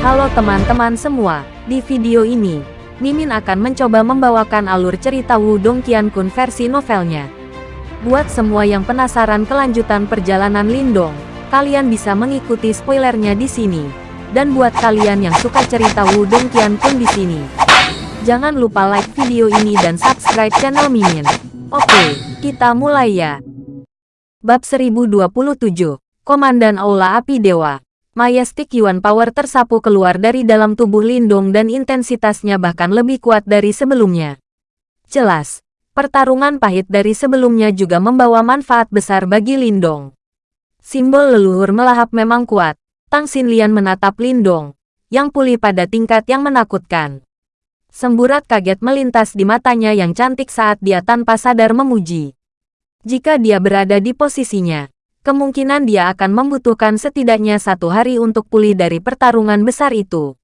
Halo teman-teman semua, di video ini, Mimin akan mencoba membawakan alur cerita Wudong Qiankun versi novelnya. Buat semua yang penasaran kelanjutan perjalanan Lindong, kalian bisa mengikuti spoilernya di sini. Dan buat kalian yang suka cerita Wudong Qiankun di sini, jangan lupa like video ini dan subscribe channel Mimin. Oke, kita mulai ya. Bab 1027, Komandan Aula Api Dewa Majestic Yuan Power tersapu keluar dari dalam tubuh Lindong dan intensitasnya bahkan lebih kuat dari sebelumnya. Jelas, pertarungan pahit dari sebelumnya juga membawa manfaat besar bagi Lindong. Simbol leluhur melahap memang kuat. Tang Xinlian menatap Lindong, yang pulih pada tingkat yang menakutkan. Semburat kaget melintas di matanya yang cantik saat dia tanpa sadar memuji. Jika dia berada di posisinya, kemungkinan dia akan membutuhkan setidaknya satu hari untuk pulih dari pertarungan besar itu.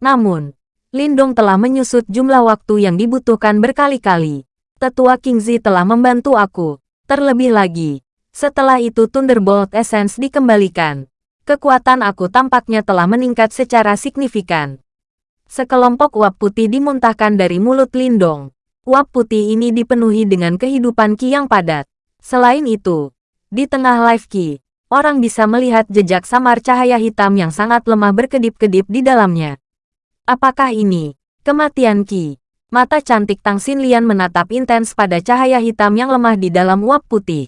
Namun, Lindong telah menyusut jumlah waktu yang dibutuhkan berkali-kali. Tetua Kingzi telah membantu aku. Terlebih lagi, setelah itu Thunderbolt Essence dikembalikan. Kekuatan aku tampaknya telah meningkat secara signifikan. Sekelompok uap putih dimuntahkan dari mulut Lindong. Uap putih ini dipenuhi dengan kehidupan Ki yang padat. Selain itu, di tengah live Ki, orang bisa melihat jejak samar cahaya hitam yang sangat lemah berkedip-kedip di dalamnya. Apakah ini kematian Ki? Mata cantik Tang Xinlian menatap intens pada cahaya hitam yang lemah di dalam uap putih.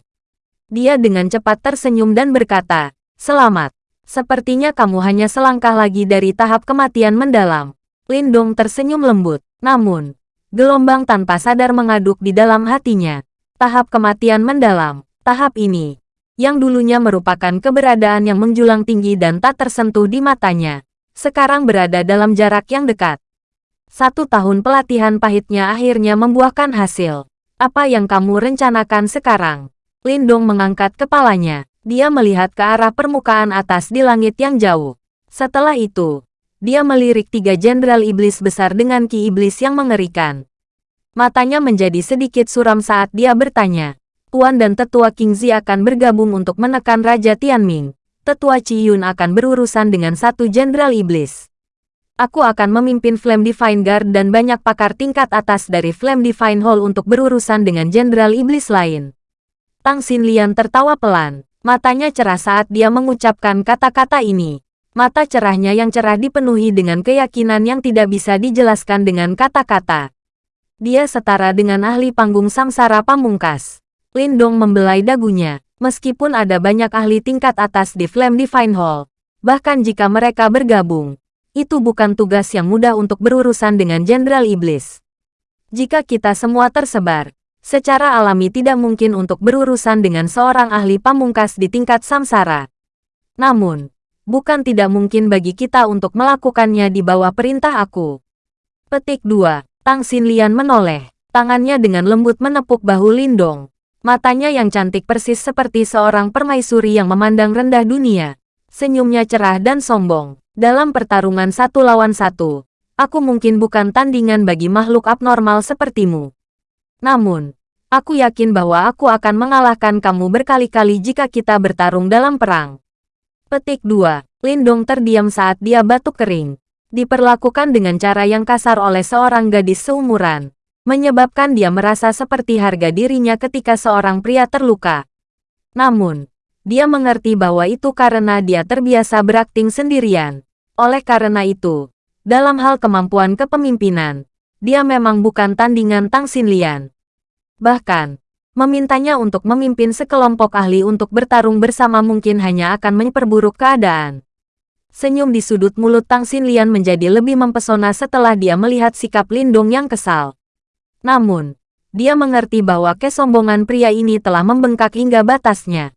Dia dengan cepat tersenyum dan berkata, Selamat. Sepertinya kamu hanya selangkah lagi dari tahap kematian mendalam. Lindong tersenyum lembut. Namun, gelombang tanpa sadar mengaduk di dalam hatinya. Tahap kematian mendalam. Tahap ini, yang dulunya merupakan keberadaan yang menjulang tinggi dan tak tersentuh di matanya, sekarang berada dalam jarak yang dekat. Satu tahun pelatihan pahitnya akhirnya membuahkan hasil. Apa yang kamu rencanakan sekarang? Lindong mengangkat kepalanya. Dia melihat ke arah permukaan atas di langit yang jauh. Setelah itu, dia melirik tiga jenderal iblis besar dengan ki iblis yang mengerikan. Matanya menjadi sedikit suram saat dia bertanya, Tuan dan Tetua King Zi akan bergabung untuk menekan Raja Tianming. Tetua Chi Yun akan berurusan dengan satu jenderal iblis. Aku akan memimpin Flame Divine Guard dan banyak pakar tingkat atas dari Flame Divine Hall untuk berurusan dengan jenderal iblis lain. Tang Xinlian tertawa pelan. Matanya cerah saat dia mengucapkan kata-kata ini. Mata cerahnya yang cerah dipenuhi dengan keyakinan yang tidak bisa dijelaskan dengan kata-kata. Dia setara dengan ahli panggung samsara pamungkas. Lindong membelai dagunya. Meskipun ada banyak ahli tingkat atas di Flame Divine Hall, bahkan jika mereka bergabung, itu bukan tugas yang mudah untuk berurusan dengan Jenderal Iblis. Jika kita semua tersebar, secara alami tidak mungkin untuk berurusan dengan seorang ahli pamungkas di tingkat samsara. Namun, bukan tidak mungkin bagi kita untuk melakukannya di bawah perintah aku. Petik 2. Tang Xinlian menoleh. Tangannya dengan lembut menepuk bahu Lindong. Matanya yang cantik persis seperti seorang permaisuri yang memandang rendah dunia. Senyumnya cerah dan sombong. Dalam pertarungan satu lawan satu, aku mungkin bukan tandingan bagi makhluk abnormal sepertimu. Namun, aku yakin bahwa aku akan mengalahkan kamu berkali-kali jika kita bertarung dalam perang. Petik 2. Lindong terdiam saat dia batuk kering. Diperlakukan dengan cara yang kasar oleh seorang gadis seumuran menyebabkan dia merasa seperti harga dirinya ketika seorang pria terluka. Namun, dia mengerti bahwa itu karena dia terbiasa berakting sendirian. Oleh karena itu, dalam hal kemampuan kepemimpinan, dia memang bukan tandingan Tang Xinlian. Bahkan, memintanya untuk memimpin sekelompok ahli untuk bertarung bersama mungkin hanya akan memperburuk keadaan. Senyum di sudut mulut Tang Xinlian menjadi lebih mempesona setelah dia melihat sikap Lindong yang kesal. Namun, dia mengerti bahwa kesombongan pria ini telah membengkak hingga batasnya.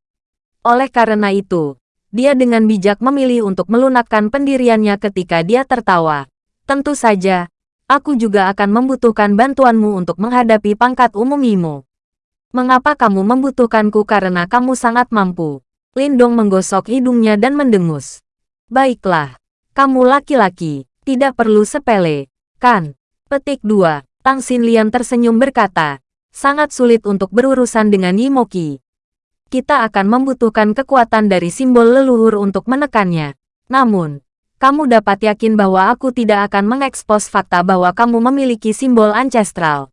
Oleh karena itu, dia dengan bijak memilih untuk melunakkan pendiriannya ketika dia tertawa. Tentu saja, aku juga akan membutuhkan bantuanmu untuk menghadapi pangkat umum Imo. Mengapa kamu membutuhkanku karena kamu sangat mampu? Lindong menggosok hidungnya dan mendengus. Baiklah, kamu laki-laki, tidak perlu sepele, kan? Petik 2. Tang Xinlian tersenyum berkata, sangat sulit untuk berurusan dengan Yimoki. Kita akan membutuhkan kekuatan dari simbol leluhur untuk menekannya. Namun, Kamu dapat yakin bahwa aku tidak akan mengekspos fakta bahwa kamu memiliki simbol ancestral.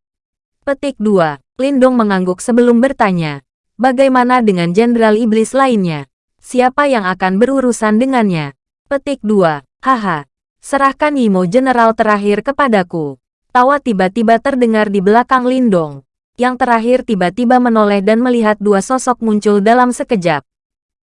Petik 2. Lindong mengangguk sebelum bertanya. Bagaimana dengan Jenderal Iblis lainnya? Siapa yang akan berurusan dengannya? Petik 2. Haha. Serahkan Yimo General terakhir kepadaku. Tawa tiba-tiba terdengar di belakang Lindong. Yang terakhir tiba-tiba menoleh dan melihat dua sosok muncul dalam sekejap.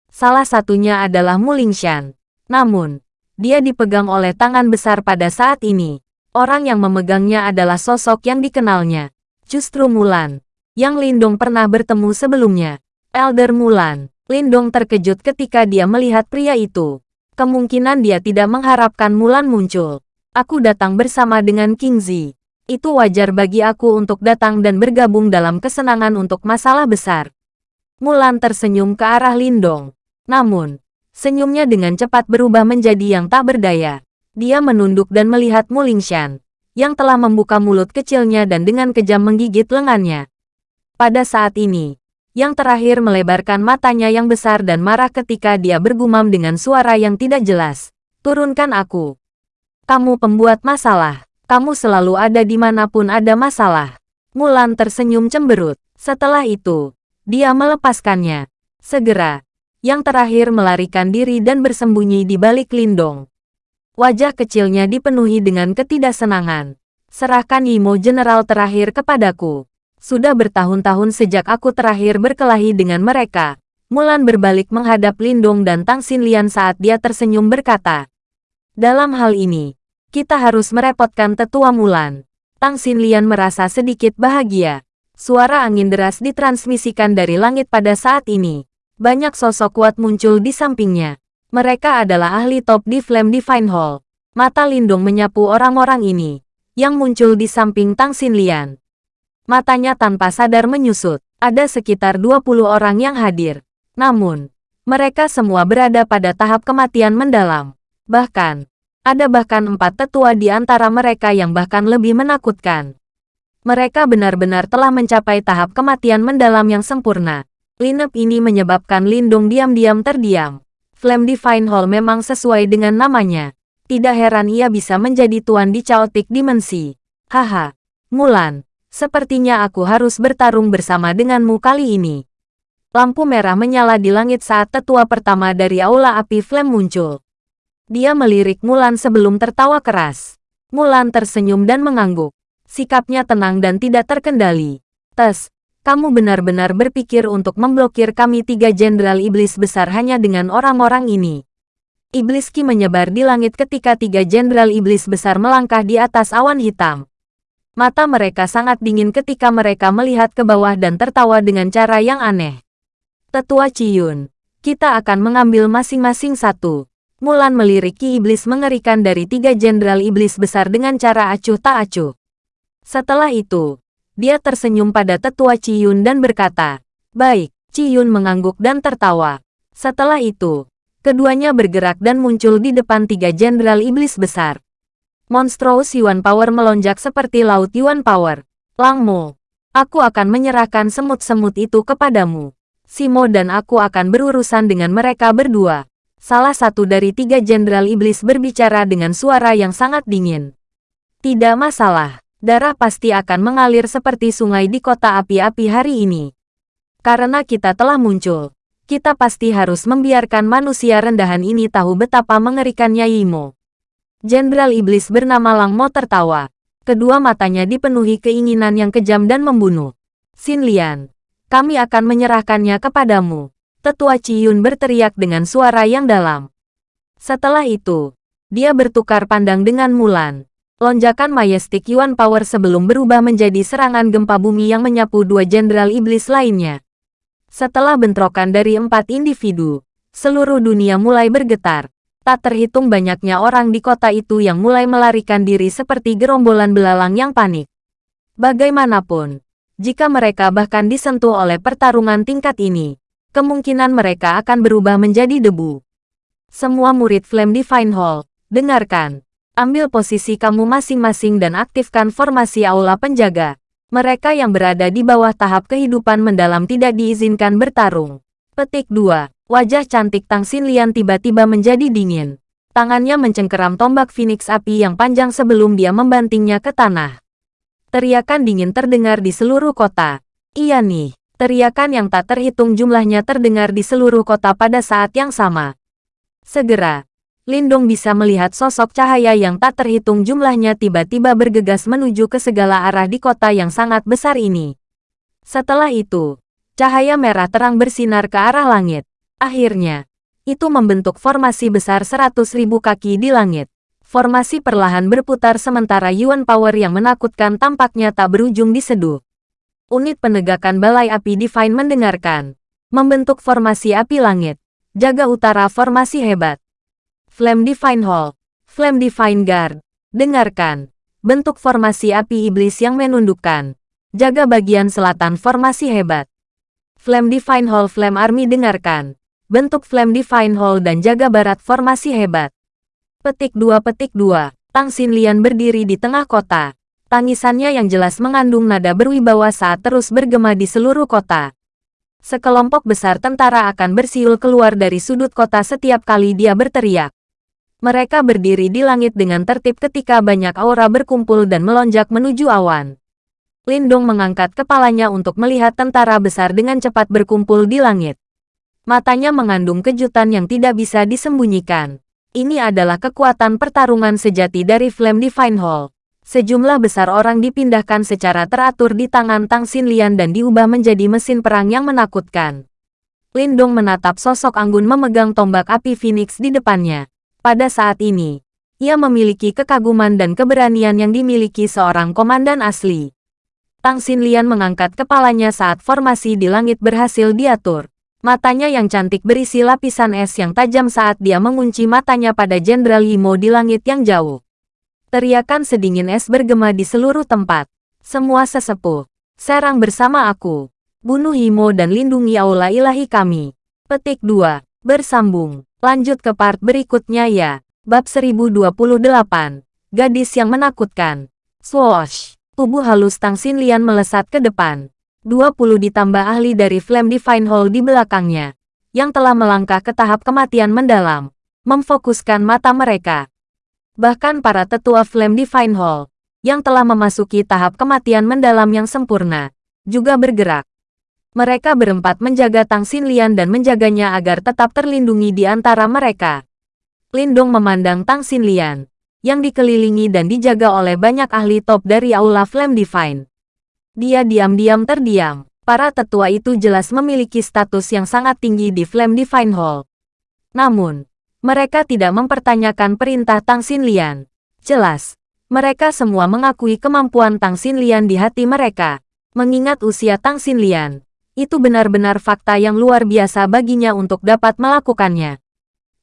Salah satunya adalah Mulingshan. Namun, dia dipegang oleh tangan besar pada saat ini. Orang yang memegangnya adalah sosok yang dikenalnya. Justru Mulan. Yang Lindong pernah bertemu sebelumnya. Elder Mulan. Lindong terkejut ketika dia melihat pria itu. Kemungkinan dia tidak mengharapkan Mulan muncul. Aku datang bersama dengan King Zi. Itu wajar bagi aku untuk datang dan bergabung dalam kesenangan untuk masalah besar. Mulan tersenyum ke arah Lindong. Namun, Senyumnya dengan cepat berubah menjadi yang tak berdaya. Dia menunduk dan melihat Mulingshan, yang telah membuka mulut kecilnya dan dengan kejam menggigit lengannya. Pada saat ini, yang terakhir melebarkan matanya yang besar dan marah ketika dia bergumam dengan suara yang tidak jelas. Turunkan aku. Kamu pembuat masalah. Kamu selalu ada di mana pun ada masalah. Mulan tersenyum cemberut. Setelah itu, dia melepaskannya. Segera, yang terakhir melarikan diri dan bersembunyi di balik lindung. Wajah kecilnya dipenuhi dengan ketidaksenangan. Serahkan Imo General terakhir kepadaku. Sudah bertahun-tahun sejak aku terakhir berkelahi dengan mereka. Mulan berbalik menghadap Lindung dan Tang Xinlian saat dia tersenyum berkata. Dalam hal ini, kita harus merepotkan tetua Mulan. Tang Xinlian merasa sedikit bahagia. Suara angin deras ditransmisikan dari langit pada saat ini. Banyak sosok kuat muncul di sampingnya. Mereka adalah ahli top di Flame Divine Hall. Mata Lindung menyapu orang-orang ini, yang muncul di samping Tang Xinlian. Matanya tanpa sadar menyusut. Ada sekitar 20 orang yang hadir. Namun, mereka semua berada pada tahap kematian mendalam. Bahkan, ada bahkan empat tetua di antara mereka yang bahkan lebih menakutkan. Mereka benar-benar telah mencapai tahap kematian mendalam yang sempurna. Lineup ini menyebabkan Lindung diam-diam terdiam. Flame Divine Hall memang sesuai dengan namanya. Tidak heran ia bisa menjadi tuan di Chaotic Dimensi. Haha, Mulan, sepertinya aku harus bertarung bersama denganmu kali ini. Lampu merah menyala di langit saat tetua pertama dari Aula Api Flame muncul. Dia melirik Mulan sebelum tertawa keras. Mulan tersenyum dan mengangguk. Sikapnya tenang dan tidak terkendali. Tes, kamu benar-benar berpikir untuk memblokir kami tiga jenderal iblis besar hanya dengan orang-orang ini. Iblis Ki menyebar di langit ketika tiga jenderal iblis besar melangkah di atas awan hitam. Mata mereka sangat dingin ketika mereka melihat ke bawah dan tertawa dengan cara yang aneh. Tetua Ciyun, kita akan mengambil masing-masing satu. Mulan melirik Ki Iblis mengerikan dari tiga jenderal iblis besar dengan cara acuh tak acuh. Setelah itu, dia tersenyum pada tetua Ciyun dan berkata, Baik, Ciyun mengangguk dan tertawa. Setelah itu, keduanya bergerak dan muncul di depan tiga jenderal iblis besar. Monstrous Yuan Power melonjak seperti laut Yuan Power. Langmo, aku akan menyerahkan semut-semut itu kepadamu. Simo dan aku akan berurusan dengan mereka berdua. Salah satu dari tiga jenderal iblis berbicara dengan suara yang sangat dingin. Tidak masalah darah pasti akan mengalir seperti sungai di kota api-api hari ini. Karena kita telah muncul, kita pasti harus membiarkan manusia rendahan ini tahu betapa mengerikannya Yimo. Jenderal Iblis bernama Lang Mo tertawa. Kedua matanya dipenuhi keinginan yang kejam dan membunuh. Xin Lian, kami akan menyerahkannya kepadamu. Tetua Ciyun berteriak dengan suara yang dalam. Setelah itu, dia bertukar pandang dengan Mulan. Lonjakan Majestic Yuan Power sebelum berubah menjadi serangan gempa bumi yang menyapu dua jenderal iblis lainnya. Setelah bentrokan dari empat individu, seluruh dunia mulai bergetar. Tak terhitung banyaknya orang di kota itu yang mulai melarikan diri seperti gerombolan belalang yang panik. Bagaimanapun, jika mereka bahkan disentuh oleh pertarungan tingkat ini, kemungkinan mereka akan berubah menjadi debu. Semua murid Flame Divine Hall, dengarkan. Ambil posisi kamu masing-masing dan aktifkan formasi aula penjaga. Mereka yang berada di bawah tahap kehidupan mendalam tidak diizinkan bertarung. Petik 2. Wajah cantik Tang Xinlian tiba-tiba menjadi dingin. Tangannya mencengkeram tombak Phoenix api yang panjang sebelum dia membantingnya ke tanah. Teriakan dingin terdengar di seluruh kota. Iya nih, teriakan yang tak terhitung jumlahnya terdengar di seluruh kota pada saat yang sama. Segera, Lindong bisa melihat sosok cahaya yang tak terhitung jumlahnya tiba-tiba bergegas menuju ke segala arah di kota yang sangat besar ini. Setelah itu, cahaya merah terang bersinar ke arah langit. Akhirnya, itu membentuk formasi besar seratus ribu kaki di langit. Formasi perlahan berputar sementara Yuan Power yang menakutkan tampaknya tak berujung diseduh. Unit penegakan Balai Api Divine mendengarkan. Membentuk formasi api langit. Jaga utara formasi hebat. Flame Divine Hall. Flame Divine Guard. Dengarkan. Bentuk formasi api iblis yang menundukkan. Jaga bagian selatan formasi hebat. Flame Divine Hall Flame Army dengarkan. Bentuk Flame Divine Hall dan jaga barat formasi hebat. Petik 2 Petik 2. Tang Xinlian berdiri di tengah kota. Tangisannya yang jelas mengandung nada berwibawa saat terus bergema di seluruh kota. Sekelompok besar tentara akan bersiul keluar dari sudut kota setiap kali dia berteriak. Mereka berdiri di langit dengan tertib ketika banyak aura berkumpul dan melonjak menuju awan. Lindong mengangkat kepalanya untuk melihat tentara besar dengan cepat berkumpul di langit. Matanya mengandung kejutan yang tidak bisa disembunyikan. Ini adalah kekuatan pertarungan sejati dari Flame Divine Hall. Sejumlah besar orang dipindahkan secara teratur di tangan Tang Xinlian dan diubah menjadi mesin perang yang menakutkan. Lindong menatap sosok Anggun memegang tombak api Phoenix di depannya. Pada saat ini, ia memiliki kekaguman dan keberanian yang dimiliki seorang komandan asli. Tang Xinlian mengangkat kepalanya saat formasi di langit berhasil diatur. Matanya yang cantik berisi lapisan es yang tajam saat dia mengunci matanya pada Jenderal Yimo di langit yang jauh. Teriakan sedingin es bergema di seluruh tempat. Semua sesepuh, serang bersama aku. Bunuh Yimo dan lindungi aula ilahi kami. Petik 2. Bersambung. Lanjut ke part berikutnya ya. Bab 1028. Gadis yang menakutkan. Swoosh. Tubuh halus Tang Xinlian melesat ke depan. 20 ditambah ahli dari Flame Divine Hall di belakangnya, yang telah melangkah ke tahap kematian mendalam, memfokuskan mata mereka. Bahkan para tetua Flame Divine Hall, yang telah memasuki tahap kematian mendalam yang sempurna, juga bergerak. Mereka berempat menjaga Tang Xinlian dan menjaganya agar tetap terlindungi di antara mereka. Lindong memandang Tang Xinlian, yang dikelilingi dan dijaga oleh banyak ahli top dari Aula Flame Divine. Dia diam-diam terdiam. Para tetua itu jelas memiliki status yang sangat tinggi di Flame Divine Hall. Namun, mereka tidak mempertanyakan perintah Tang Xinlian. Jelas, mereka semua mengakui kemampuan Tang Xinlian di hati mereka. Mengingat usia Tang Xinlian, itu benar-benar fakta yang luar biasa baginya untuk dapat melakukannya.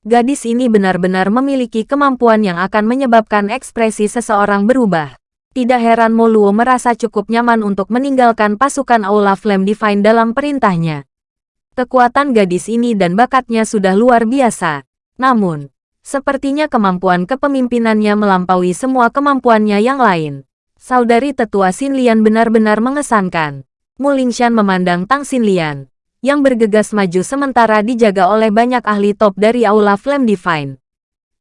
Gadis ini benar-benar memiliki kemampuan yang akan menyebabkan ekspresi seseorang berubah. Tidak heran Moluo merasa cukup nyaman untuk meninggalkan pasukan Aula Flame Divine dalam perintahnya. Kekuatan gadis ini dan bakatnya sudah luar biasa. Namun, sepertinya kemampuan kepemimpinannya melampaui semua kemampuannya yang lain. Saudari tetua Xinlian benar-benar mengesankan. Mulingshan memandang Tang Xinlian, yang bergegas maju sementara dijaga oleh banyak ahli top dari Aula Flame Divine.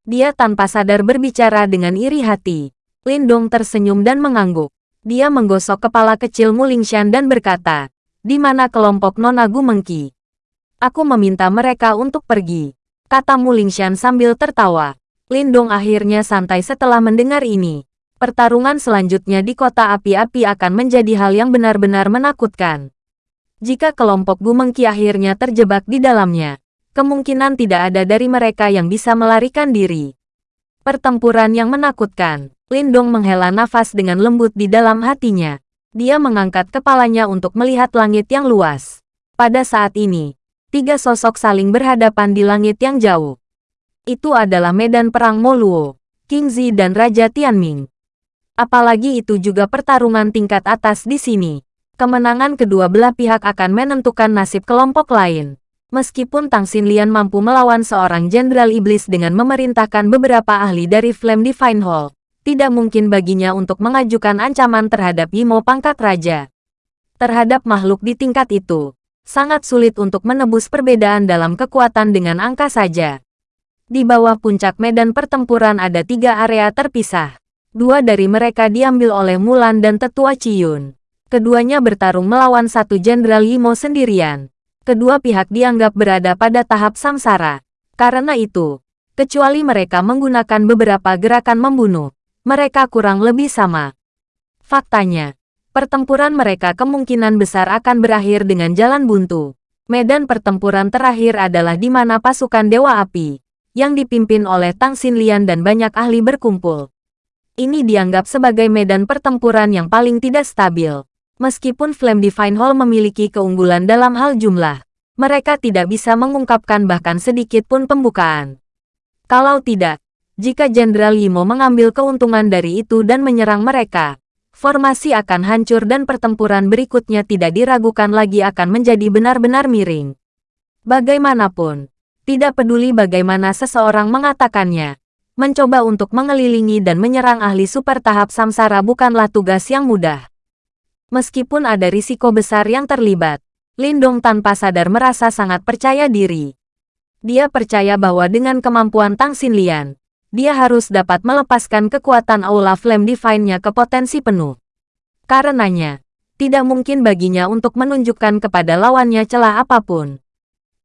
Dia tanpa sadar berbicara dengan iri hati. Lindong tersenyum dan mengangguk. Dia menggosok kepala kecil Mulingshan dan berkata, di mana kelompok Nona Gumengki? Aku meminta mereka untuk pergi. Kata Mulingshan sambil tertawa. Lindong akhirnya santai setelah mendengar ini. Pertarungan selanjutnya di kota api-api akan menjadi hal yang benar-benar menakutkan. Jika kelompok Gumengki akhirnya terjebak di dalamnya, kemungkinan tidak ada dari mereka yang bisa melarikan diri. Pertempuran yang menakutkan. Lindong menghela nafas dengan lembut di dalam hatinya. Dia mengangkat kepalanya untuk melihat langit yang luas. Pada saat ini, tiga sosok saling berhadapan di langit yang jauh. Itu adalah medan perang Moluo, King Zi dan Raja Tianming. Apalagi itu juga pertarungan tingkat atas di sini. Kemenangan kedua belah pihak akan menentukan nasib kelompok lain. Meskipun Tang Xinlian mampu melawan seorang jenderal iblis dengan memerintahkan beberapa ahli dari Flame Divine Hall, tidak mungkin baginya untuk mengajukan ancaman terhadap Yimo pangkat raja. Terhadap makhluk di tingkat itu, sangat sulit untuk menebus perbedaan dalam kekuatan dengan angka saja. Di bawah puncak medan pertempuran ada tiga area terpisah. Dua dari mereka diambil oleh Mulan dan Tetua Ciyun. Keduanya bertarung melawan satu Jenderal Yimo sendirian. Kedua pihak dianggap berada pada tahap samsara. Karena itu, kecuali mereka menggunakan beberapa gerakan membunuh, mereka kurang lebih sama. Faktanya, pertempuran mereka kemungkinan besar akan berakhir dengan jalan buntu. Medan pertempuran terakhir adalah di mana pasukan Dewa Api, yang dipimpin oleh Tang Xinlian dan banyak ahli berkumpul. Ini dianggap sebagai medan pertempuran yang paling tidak stabil. Meskipun Flame Divine Hall memiliki keunggulan dalam hal jumlah, mereka tidak bisa mengungkapkan bahkan sedikit pun pembukaan. Kalau tidak, jika Jenderal Yimo mengambil keuntungan dari itu dan menyerang mereka, formasi akan hancur dan pertempuran berikutnya tidak diragukan lagi akan menjadi benar-benar miring. Bagaimanapun, tidak peduli bagaimana seseorang mengatakannya. Mencoba untuk mengelilingi dan menyerang ahli super tahap samsara bukanlah tugas yang mudah. Meskipun ada risiko besar yang terlibat, Lindong tanpa sadar merasa sangat percaya diri. Dia percaya bahwa dengan kemampuan Tang Xinlian, dia harus dapat melepaskan kekuatan Aula Flame Divine-nya ke potensi penuh. Karenanya, tidak mungkin baginya untuk menunjukkan kepada lawannya celah apa pun.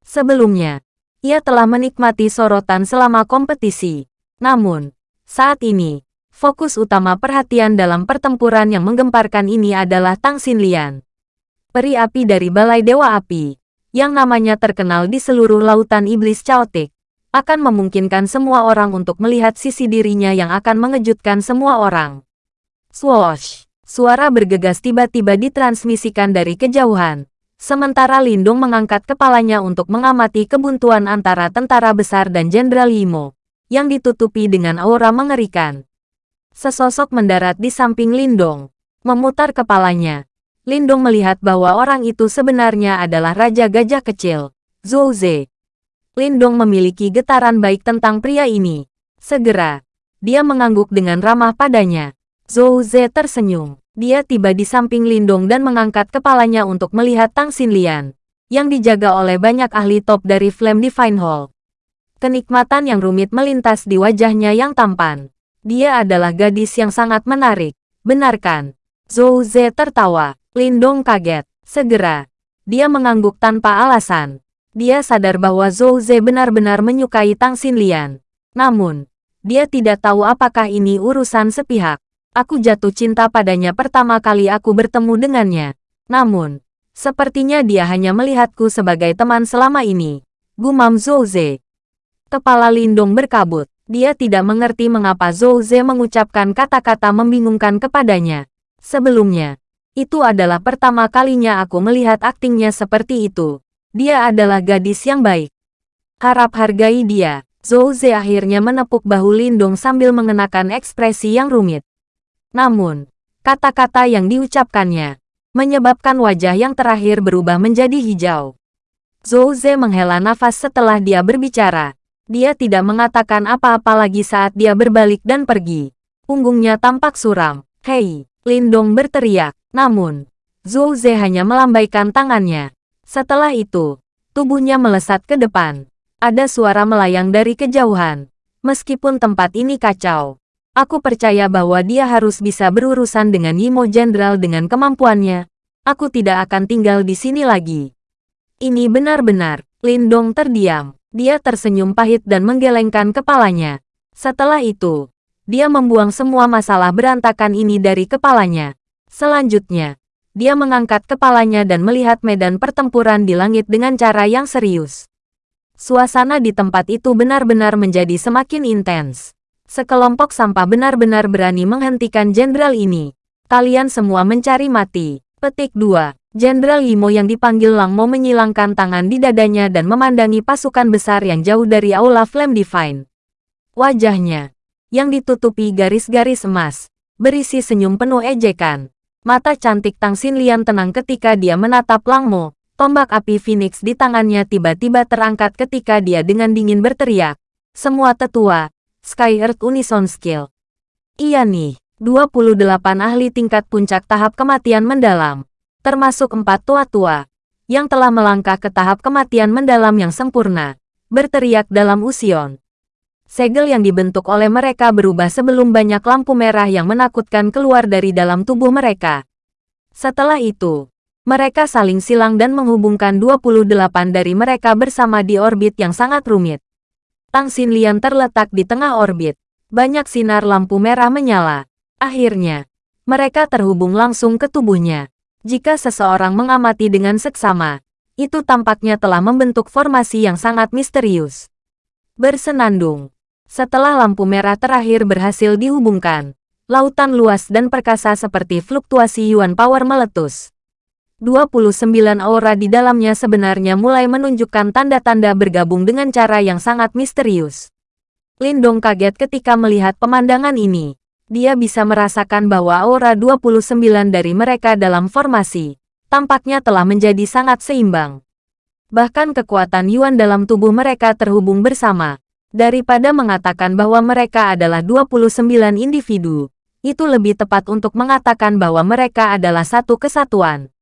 Sebelumnya, ia telah menikmati sorotan selama kompetisi. Namun, saat ini, fokus utama perhatian dalam pertempuran yang menggemparkan ini adalah Tang Xinlian. Peri api dari Balai Dewa Api, yang namanya terkenal di seluruh lautan iblis caotik, akan memungkinkan semua orang untuk melihat sisi dirinya yang akan mengejutkan semua orang. Swoosh! Suara bergegas tiba-tiba ditransmisikan dari kejauhan, Sementara Lindung mengangkat kepalanya untuk mengamati kebuntuan antara tentara besar dan Jenderal Yimo, yang ditutupi dengan aura mengerikan. Sesosok mendarat di samping Lindong, memutar kepalanya. Lindong melihat bahwa orang itu sebenarnya adalah Raja Gajah Kecil, Zhou Ze. Lindong memiliki getaran baik tentang pria ini. Segera, dia mengangguk dengan ramah padanya. Zhou Ze tersenyum. Dia tiba di samping Lindong dan mengangkat kepalanya untuk melihat Tang Xinlian, yang dijaga oleh banyak ahli top dari Flame Divine Hall. Kenikmatan yang rumit melintas di wajahnya yang tampan. Dia adalah gadis yang sangat menarik, benarkan? Zhou Ze tertawa. Lindong kaget. Segera, dia mengangguk tanpa alasan. Dia sadar bahwa Zhou Ze benar-benar menyukai Tang Xinlian. Namun, dia tidak tahu apakah ini urusan sepihak. Aku jatuh cinta padanya pertama kali aku bertemu dengannya. Namun, sepertinya dia hanya melihatku sebagai teman selama ini. Gumam Zhouze. Kepala Lindong berkabut. Dia tidak mengerti mengapa Zhouze mengucapkan kata-kata membingungkan kepadanya. Sebelumnya, itu adalah pertama kalinya aku melihat aktingnya seperti itu. Dia adalah gadis yang baik. Harap hargai dia. Zhouze akhirnya menepuk bahu Lindong sambil mengenakan ekspresi yang rumit. Namun, kata-kata yang diucapkannya menyebabkan wajah yang terakhir berubah menjadi hijau. Zhou Ze menghela nafas setelah dia berbicara. Dia tidak mengatakan apa-apa lagi saat dia berbalik dan pergi. Punggungnya tampak suram. Hei, Lindong berteriak. Namun, Zhou Ze hanya melambaikan tangannya. Setelah itu, tubuhnya melesat ke depan. Ada suara melayang dari kejauhan. Meskipun tempat ini kacau, Aku percaya bahwa dia harus bisa berurusan dengan Yimo Jenderal dengan kemampuannya. Aku tidak akan tinggal di sini lagi. Ini benar-benar. Lindong terdiam. Dia tersenyum pahit dan menggelengkan kepalanya. Setelah itu, dia membuang semua masalah berantakan ini dari kepalanya. Selanjutnya, dia mengangkat kepalanya dan melihat medan pertempuran di langit dengan cara yang serius. Suasana di tempat itu benar-benar menjadi semakin intens. Sekelompok sampah benar-benar berani menghentikan jenderal ini. Kalian semua mencari mati. Petik 2. Jenderal Yimo yang dipanggil Lang Mo menyilangkan tangan di dadanya dan memandangi pasukan besar yang jauh dari Aula Flame Divine. Wajahnya, yang ditutupi garis-garis emas, berisi senyum penuh ejekan. Mata cantik Tang Xinlian tenang ketika dia menatap Lang Mo. Tombak api Phoenix di tangannya tiba-tiba terangkat ketika dia dengan dingin berteriak. Semua tetua, Sky Earth Unison Skill. Iya nih, 28 ahli tingkat puncak tahap kematian mendalam, termasuk empat tua-tua, yang telah melangkah ke tahap kematian mendalam yang sempurna, berteriak dalam usion. Segel yang dibentuk oleh mereka berubah sebelum banyak lampu merah yang menakutkan keluar dari dalam tubuh mereka. Setelah itu, mereka saling silang dan menghubungkan 28 dari mereka bersama di orbit yang sangat rumit. Tang Xinlian terletak di tengah orbit. Banyak sinar lampu merah menyala. Akhirnya, mereka terhubung langsung ke tubuhnya. Jika seseorang mengamati dengan seksama, itu tampaknya telah membentuk formasi yang sangat misterius. Bersenandung. Setelah lampu merah terakhir berhasil dihubungkan, lautan luas dan perkasa seperti fluktuasi Yuan Power meletus. 29 aura di dalamnya sebenarnya mulai menunjukkan tanda-tanda bergabung dengan cara yang sangat misterius. Lindong kaget ketika melihat pemandangan ini. Dia bisa merasakan bahwa aura 29 dari mereka dalam formasi, tampaknya telah menjadi sangat seimbang. Bahkan kekuatan Yuan dalam tubuh mereka terhubung bersama. Daripada mengatakan bahwa mereka adalah 29 individu, itu lebih tepat untuk mengatakan bahwa mereka adalah satu kesatuan.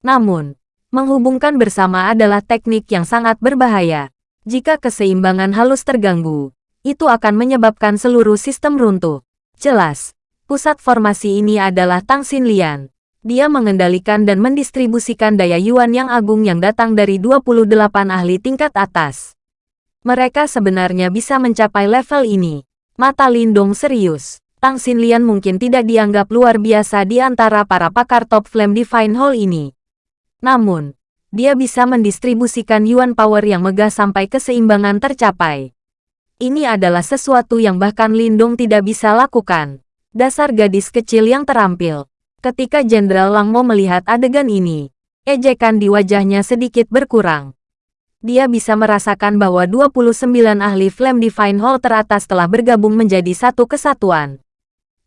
Namun, menghubungkan bersama adalah teknik yang sangat berbahaya. Jika keseimbangan halus terganggu, itu akan menyebabkan seluruh sistem runtuh. Jelas, pusat formasi ini adalah Tang Xinlian. Dia mengendalikan dan mendistribusikan daya yuan yang agung yang datang dari 28 ahli tingkat atas. Mereka sebenarnya bisa mencapai level ini. Mata Lindong serius. Tang Xinlian mungkin tidak dianggap luar biasa di antara para pakar top Flame Divine Hall ini. Namun, dia bisa mendistribusikan yuan power yang megah sampai keseimbangan tercapai. Ini adalah sesuatu yang bahkan Lindung tidak bisa lakukan. Dasar gadis kecil yang terampil. Ketika Jenderal Langmo melihat adegan ini, ejekan di wajahnya sedikit berkurang. Dia bisa merasakan bahwa 29 ahli Flame Divine Hall teratas telah bergabung menjadi satu kesatuan.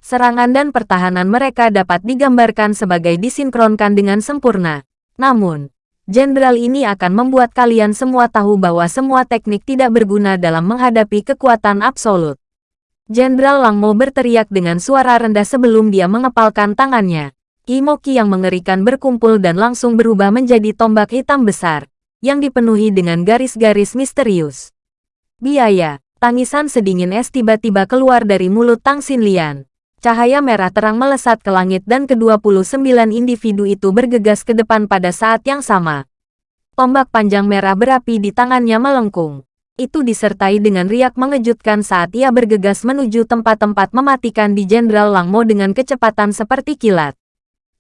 Serangan dan pertahanan mereka dapat digambarkan sebagai disinkronkan dengan sempurna. Namun, Jenderal ini akan membuat kalian semua tahu bahwa semua teknik tidak berguna dalam menghadapi kekuatan absolut. Jenderal Langmo berteriak dengan suara rendah sebelum dia mengepalkan tangannya. Imoki yang mengerikan berkumpul dan langsung berubah menjadi tombak hitam besar, yang dipenuhi dengan garis-garis misterius. Biaya, tangisan sedingin es tiba-tiba keluar dari mulut Tang Xinlian. Cahaya merah terang melesat ke langit dan ke-29 individu itu bergegas ke depan pada saat yang sama. Tombak panjang merah berapi di tangannya melengkung. Itu disertai dengan riak mengejutkan saat ia bergegas menuju tempat-tempat mematikan di Jenderal Langmo dengan kecepatan seperti kilat.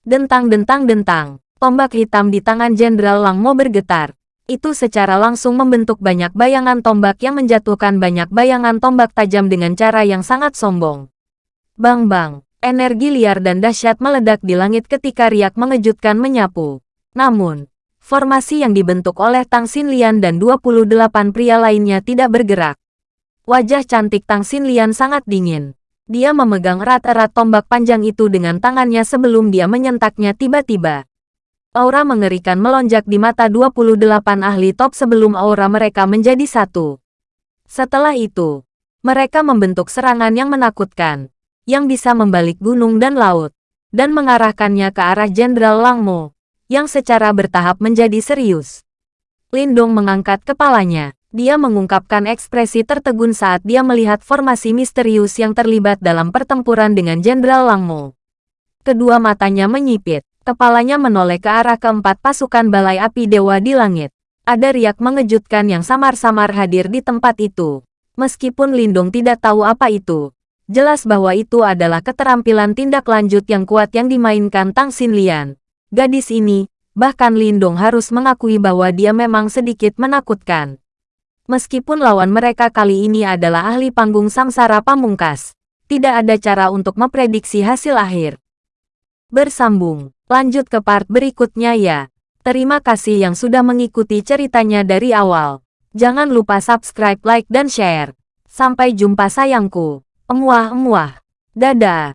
Dentang-dentang-dentang, tombak hitam di tangan Jenderal Langmo bergetar. Itu secara langsung membentuk banyak bayangan tombak yang menjatuhkan banyak bayangan tombak tajam dengan cara yang sangat sombong. Bang-bang, energi liar dan dahsyat meledak di langit ketika riak mengejutkan menyapu. Namun, formasi yang dibentuk oleh Tang Xinlian dan 28 pria lainnya tidak bergerak. Wajah cantik Tang Xinlian sangat dingin. Dia memegang erat-erat tombak panjang itu dengan tangannya sebelum dia menyentaknya tiba-tiba. Aura mengerikan melonjak di mata 28 ahli top sebelum aura mereka menjadi satu. Setelah itu, mereka membentuk serangan yang menakutkan yang bisa membalik gunung dan laut, dan mengarahkannya ke arah Jenderal Langmo, yang secara bertahap menjadi serius. Lindong mengangkat kepalanya. Dia mengungkapkan ekspresi tertegun saat dia melihat formasi misterius yang terlibat dalam pertempuran dengan Jenderal Langmo. Kedua matanya menyipit, kepalanya menoleh ke arah keempat pasukan balai api dewa di langit. Ada riak mengejutkan yang samar-samar hadir di tempat itu. Meskipun Lindong tidak tahu apa itu, Jelas bahwa itu adalah keterampilan tindak lanjut yang kuat yang dimainkan Tang Xinlian. Gadis ini, bahkan Lindong harus mengakui bahwa dia memang sedikit menakutkan. Meskipun lawan mereka kali ini adalah ahli panggung samsara pamungkas, tidak ada cara untuk memprediksi hasil akhir. Bersambung, lanjut ke part berikutnya ya. Terima kasih yang sudah mengikuti ceritanya dari awal. Jangan lupa subscribe, like, dan share. Sampai jumpa sayangku. Emuah-emuah. Dadah.